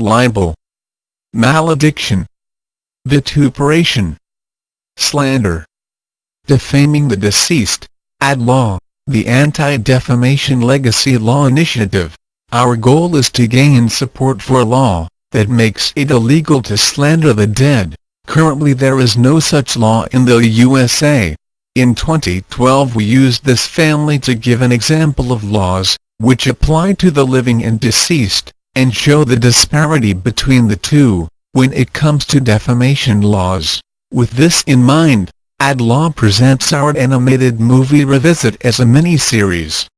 libel, malediction, vituperation, slander, defaming the deceased, AdLaw, the Anti-Defamation Legacy Law Initiative. Our goal is to gain support for a law that makes it illegal to slander the dead. Currently there is no such law in the USA. In 2012 we used this family to give an example of laws, which apply to the living and deceased, and show the disparity between the two, when it comes to defamation laws. With this in mind, AdLaw presents our animated movie Revisit as a mini-series.